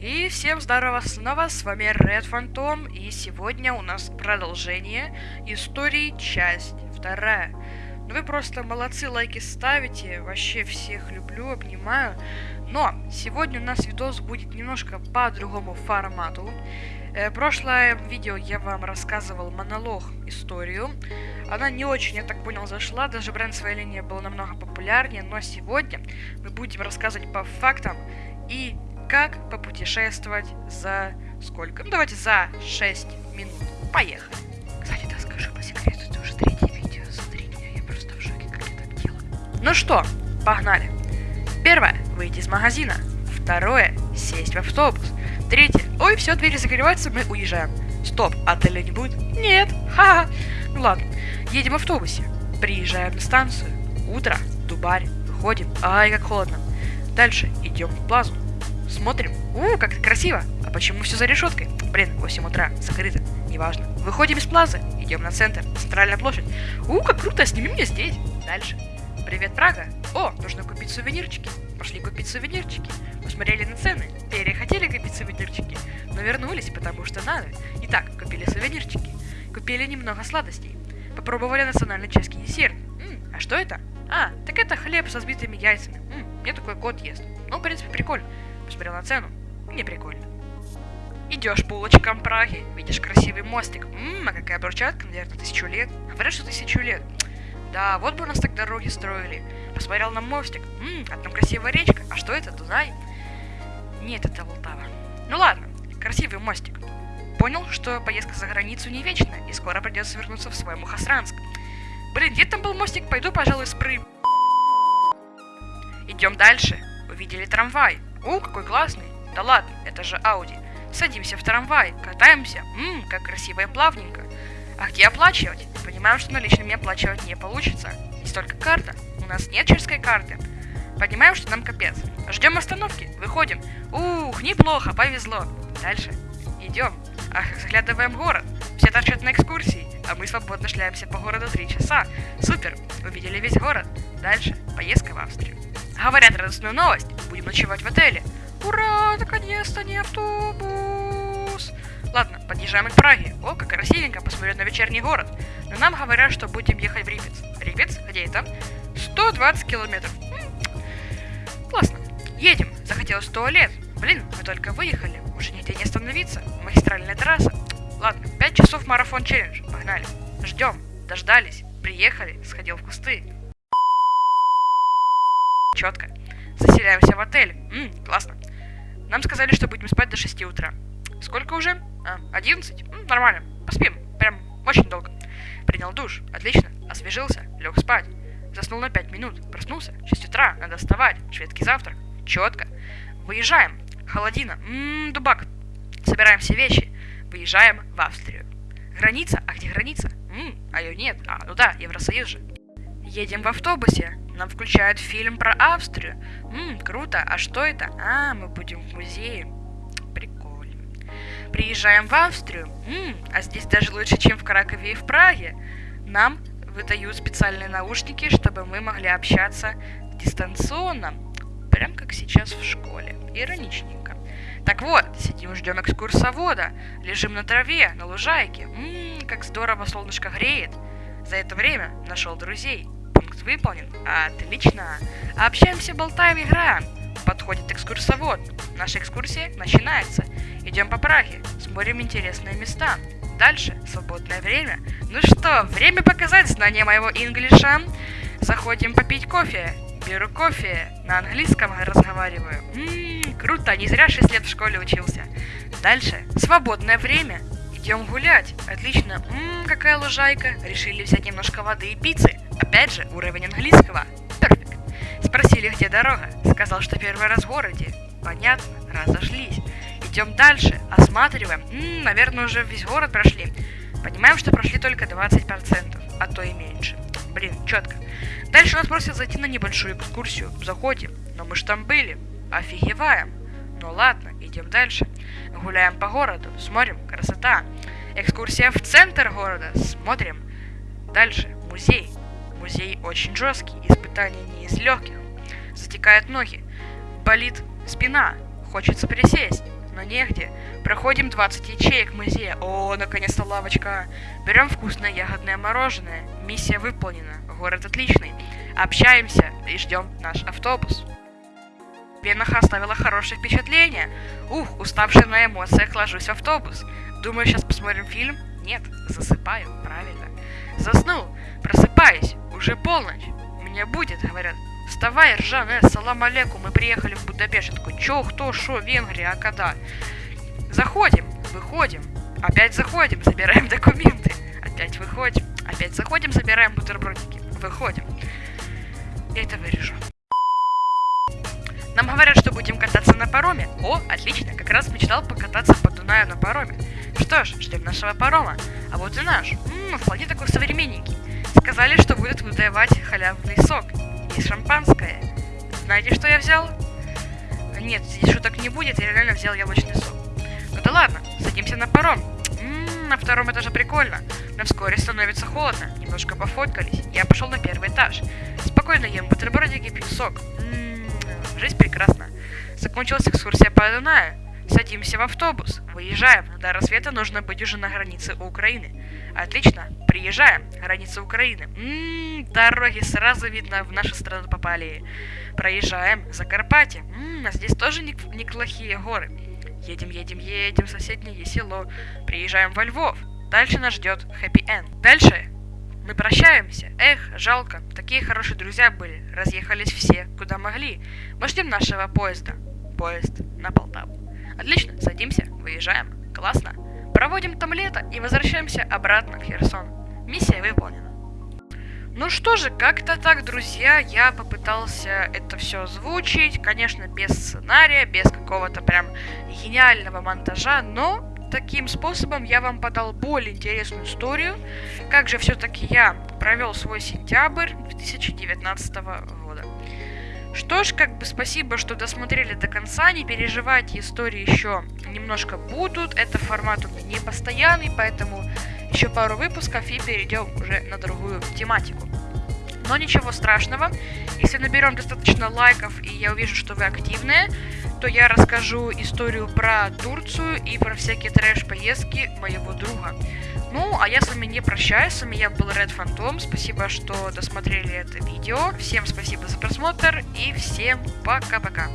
И всем здорово снова, с вами Red Phantom, и сегодня у нас продолжение истории, часть вторая. Ну вы просто молодцы, лайки ставите, вообще всех люблю, обнимаю. Но сегодня у нас видос будет немножко по другому формату. Э, прошлое видео я вам рассказывал монолог, историю. Она не очень, я так понял, зашла, даже бренд своей линии был намного популярнее, но сегодня мы будем рассказывать по фактам и как попутешествовать за сколько? Ну, давайте за 6 минут. Поехали. Кстати, да, скажу по секрету, это уже третье видео. Смотри меня, я просто в шоке, как я так делаю. Ну что, погнали. Первое, выйти из магазина. Второе, сесть в автобус. Третье, ой, все, двери закрываются, мы уезжаем. Стоп, отеля не будет? Нет, ха-ха. Ну ладно, едем в автобусе. Приезжаем на станцию. Утро, Дубарь, выходим. Ай, как холодно. Дальше идем в плазу. Смотрим. У, как красиво. А почему все за решеткой? Блин, 8 утра, закрыто. Неважно. Выходим из плазы, идем на центр, центральная площадь. У, как круто, сними меня здесь. Дальше. Привет, Прага. О, нужно купить сувенирчики. Пошли купить сувенирчики. Посмотрели на цены, перехотели купить сувенирчики, но вернулись, потому что надо. Итак, купили сувенирчики. Купили немного сладостей. Попробовали национальный чешский десерт. М, а что это? А, так это хлеб со сбитыми яйцами. М, мне такой кот ест. Ну, в принципе, прикольно. Посмотрел на цену. Не прикольно. Идешь по улочкам Праги, видишь красивый мостик. Ммм, а какая брусчатка, наверное, тысячу лет. Говорят, что тысячу лет. Да, вот бы у нас так дороги строили. Посмотрел на мостик. Ммм, а там красивая речка. А что это, Дунай? Нет, это Волтава. Ну ладно, красивый мостик. Понял, что поездка за границу не вечная, и скоро придется вернуться в свой Мухасранск. Блин, где там был мостик? Пойду, пожалуй, спры. Идем дальше. Увидели трамвай. О, какой классный. Да ладно, это же Ауди. Садимся в трамвай, катаемся. Ммм, как красиво и плавненько. А где оплачивать? Понимаем, что наличными оплачивать не получится. Есть только карта. У нас нет чешской карты. Понимаем, что нам капец. Ждем остановки, выходим. Ух, неплохо, повезло. Дальше. Идем. Ах, заглядываем в город. Все торчат на экскурсии, а мы свободно шляемся по городу три часа. Супер, увидели весь город. Дальше, поездка в Австрию. Говорят радостную новость, будем ночевать в отеле. Ура, наконец-то не автобус. Ладно, подъезжаем к Праге. О, как красивенько посмотреть на вечерний город. Но нам говорят, что будем ехать в Рипец. Рипец? Где это? 120 километров. Классно. Едем. Захотелось в туалет. Блин, мы только выехали. Уже нигде не остановиться. Магистральная трасса. Ладно, 5 часов марафон челлендж. Погнали. Ждем. Дождались. Приехали. Сходил в кусты. Четко. Заселяемся в отель. Ммм, классно. Нам сказали, что будем спать до 6 утра. Сколько уже? А, 11? М, нормально. Поспим. Прям очень долго. Принял душ. Отлично. Освежился. Лег спать. Заснул на 5 минут. Проснулся. 6 утра. Надо вставать. Шведский завтрак. Четко. Выезжаем. Холодина. Ммм, дубак. Собираем все вещи. Выезжаем в Австрию. Граница? А где граница? Ммм, а ее нет. А, ну да, Евросоюз же. Едем в автобусе. Нам включают фильм про Австрию. Ммм, круто. А что это? А, мы будем в музее. Прикольно. Приезжаем в Австрию. Ммм, а здесь даже лучше, чем в Кракове и в Праге. Нам выдают специальные наушники, чтобы мы могли общаться дистанционно. Прям как сейчас в школе. Ироничненько. Так вот, сидим, ждем экскурсовода. Лежим на траве, на лужайке. Ммм, как здорово солнышко греет. За это время нашел друзей. Пункт выполнен. Отлично. Общаемся, болтаем, играем. Подходит экскурсовод. Наша экскурсия начинается. Идем по Праге, смотрим интересные места. Дальше свободное время. Ну что, время показать знание моего инглиша. Заходим попить кофе. Беру кофе, на английском разговариваю. Ммм, круто, не зря 6 лет в школе учился. Дальше, свободное время. Идем гулять. Отлично. Ммм, какая лужайка. Решили взять немножко воды и пиццы. Опять же, уровень английского. Перфект. Спросили, где дорога. Сказал, что первый раз в городе. Понятно, разошлись. Идем дальше, осматриваем. Ммм, наверное, уже весь город прошли. Понимаем, что прошли только 20%, а то и меньше. Блин, четко. Дальше нас просят зайти на небольшую экскурсию. Заходим. Но мы ж там были. Офигеваем. Ну ладно, идем дальше. Гуляем по городу, смотрим, красота. Экскурсия в центр города, смотрим. Дальше, музей. Музей очень жесткий, испытания не из легких. Затекают ноги, болит спина, хочется присесть. но негде. Проходим 20 ячеек музея. О, наконец-то лавочка. Берем вкусное ягодное мороженое. Миссия выполнена. Город отличный. Общаемся и ждем наш автобус. Венаха оставила хорошее впечатление. Ух, уставший на эмоциях, ложусь в автобус. Думаю, сейчас посмотрим фильм? Нет, засыпаю, правильно. Заснул, просыпаюсь, уже полночь. Меня будет, говорят. Вставай, Ржан, э, салам алейкум, мы приехали в Будапешт. Такой, чё, кто, шо, Венгрия, а когда? Заходим, выходим, опять заходим, забираем документы. Опять выходим, опять заходим, забираем бутербродики. Выходим. Я это вырежу. Нам говорят, что будем кататься на пароме. О, отлично, как раз мечтал покататься по Дунаю на пароме. Что ж, ждем нашего парома. А вот и наш. Ммм, вполне такой современненький. Сказали, что будут выдавать халявный сок и шампанское. Знаете, что я взял? Нет, здесь шуток не будет, я реально взял яблочный сок. Ну да ладно, садимся на паром. Ммм, на втором этаже прикольно. Но вскоре становится холодно. Немножко пофоткались. Я пошел на первый этаж. Спокойно ем бутербродики, пью сок. Жизнь прекрасна. Закончилась экскурсия по Дунаю. Садимся в автобус. Выезжаем. До рассвета нужно быть уже на границе Украины. Отлично. Приезжаем. Граница Украины. Ммм, дороги сразу видно, в нашу страну попали. Проезжаем. Закарпатье. Ммм, а здесь тоже не- неплохие горы. Едем, едем, едем соседнее село. Приезжаем во Львов. Дальше нас ждет хэппи-энд. Дальше мы прощаемся. Эх, жалко. Такие хорошие друзья были. Разъехались все, куда могли. Мы ждем нашего поезда. Поезд на Полтаву. Отлично, садимся, выезжаем. Классно. Проводим там лето и возвращаемся обратно в Херсон. Миссия выполнена. Ну что же, как-то так, друзья, я попытался это все озвучить, конечно, без сценария, без какого-то прям гениального монтажа, но таким способом я вам подал более интересную историю, как же все-таки я провел свой сентябрь 2019 года. Что ж, как бы спасибо, что досмотрели до конца, не переживайте, истории еще немножко будут, это формат у меня не постоянный, поэтому еще пару выпусков и перейдем уже на другую тематику. Но ничего страшного, если наберем достаточно лайков и я увижу, что вы активные, то я расскажу историю про Турцию и про всякие трэш-поездки моего друга. Ну, а я с вами не прощаюсь, с вами я был Red Phantom, спасибо, что досмотрели это видео, всем спасибо за просмотр и всем пока-пока.